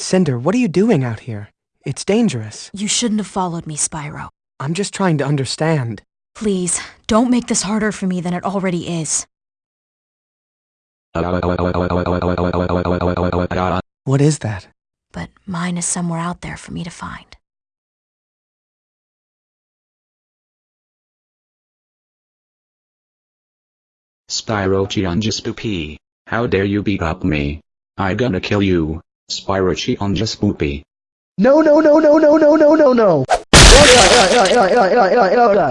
Cynder, what are you doing out here? It's dangerous. You shouldn't have followed me, Spyro. I'm just trying to understand. Please, don't make this harder for me than it already is. What is that? But mine is somewhere out there for me to find. Spyrochianja Spoopy, how dare you beat up me? I gonna kill you, Spyrochianja Spoopy. No, no, no, no, no, no, no, no, no. Oh, God.